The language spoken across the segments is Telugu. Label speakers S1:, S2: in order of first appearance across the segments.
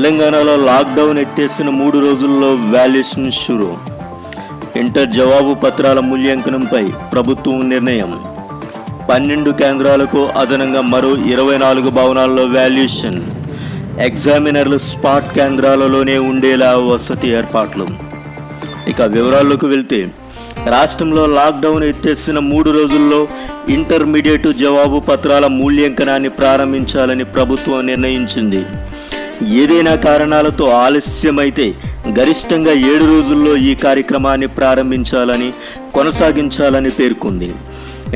S1: తెలంగాణలో లాక్డౌన్ ఎట్టేసిన మూడు రోజుల్లో వాల్యుయేషన్ షురు. ఇంటర్ జవాబు పత్రాల మూల్యాంకనంపై ప్రభుత్వం నిర్ణయం. పన్నెండు కేంద్రాలకు అదనంగా మరో ఇరవై నాలుగు భవనాల్లో వాల్యుయేషన్. ఎగ్జామినర్లు స్పాట్ కేంద్రాలలోనే ఉండేలా వసతి ఏర్పాట్లు. ఇక వివరాల్లోకి వెళ్తే రాష్ట్రంలో లాక్డౌన్ ఎత్తేసిన మూడు రోజుల్లో ఇంటర్మీడియట్ జవాబు పత్రాల మూల్యాంకనాన్ని ప్రారంభించాలని ప్రభుత్వం నిర్ణయించింది. ఏదైనా కారణాలతో ఆలస్యమైతే గరిష్టంగా ఏడు రోజుల్లో ఈ కార్యక్రమాన్ని ప్రారంభించాలని కొనసాగించాలని పేర్కొంది.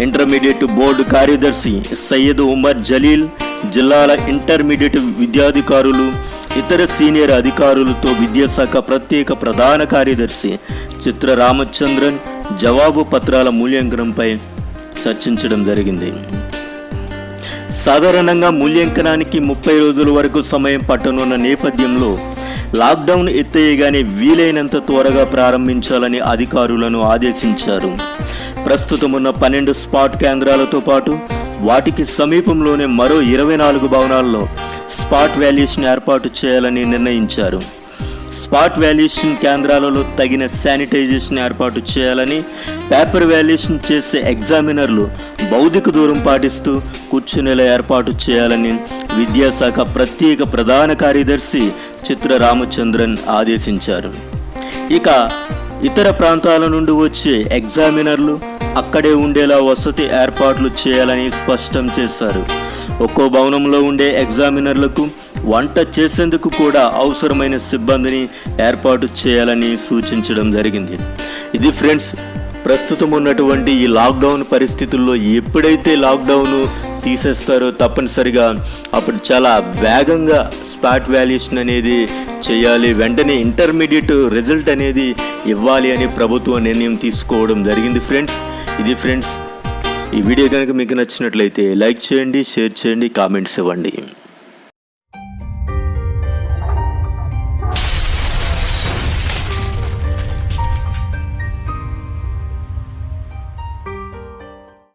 S1: ఇంటర్మీడియట్ బోర్డు కార్యదర్శి సయ్యద్ ఉమర్ జలీల్ జిల్లాల ఇంటర్మీడియట్ విద్యాధికారులు ఇతర సీనియర్ అధికారులతో విద్యాశాఖ ప్రత్యేక ప్రధాన కార్యదర్శి చిత్ర రామచంద్రన్ జవాబు పత్రాల మూల్యాంకనంపై చర్చించడం జరిగింది. సాధారణంగా మూల్యాంకనానికి ముప్పై రోజుల వరకు సమయం పట్టనున్న నేపథ్యంలో లాక్డౌన్ ఎత్తేయగానే వీలైనంత త్వరగా ప్రారంభించాలని అధికారులను ఆదేశించారు. ప్రస్తుతం ఉన్న పన్నెండు స్పాట్ కేంద్రాలతో పాటు వాటికి సమీపంలోనే మరో ఇరవై నాలుగు భవనాల్లో స్పాట్ వాల్యుయేషన్ ఏర్పాటు చేయాలని నిర్ణయించారు. స్పాట్ వాల్యుయేషన్ కేంద్రాలలో తగిన శానిటైజేషన్ ఏర్పాటు చేయాలని పేపర్ వాల్యుయేషన్ చేసే ఎగ్జామినర్లు భౌతిక దూరం పాటిస్తూ కూర్చునేలా ఏర్పాటు చేయాలని విద్యాశాఖ ప్రత్యేక ప్రధాన కార్యదర్శి చిత్ర రామచంద్రన్ ఆదేశించారు. ఇక ఇతర ప్రాంతాల నుండి వచ్చే ఎగ్జామినర్లు అక్కడే ఉండేలా వసతి ఏర్పాట్లు చేయాలని స్పష్టం చేశారు. ఒక్కో భవనంలో ఉండే ఎగ్జామినర్లకు వంట చేసేందుకు కూడా అవసరమైన సిబ్బందిని ఏర్పాటు చేయాలని సూచించడం జరిగింది. ఇది ఫ్రెండ్స్ ప్రస్తుతం ఉన్నటువంటి ఈ లాక్డౌన్ పరిస్థితుల్లో ఎప్పుడైతే లాక్డౌన్ తీసేస్తారో తప్పనిసరిగా అప్పుడు చాలా వేగంగా స్పాట్ వాల్యుయేషన్ అనేది చేయాలి వెంటనే ఇంటర్మీడియట్ రిజల్ట్ అనేది ఇవ్వాలి అని ప్రభుత్వం నిర్ణయం తీసుకోవడం జరిగింది ఫ్రెండ్స్. ఇది ఫ్రెండ్స్ ఈ వీడియో కనుక మీకు నచ్చినట్లయితే లైక్ చేయండి షేర్ చేయండి కామెంట్స్ ఇవ్వండి.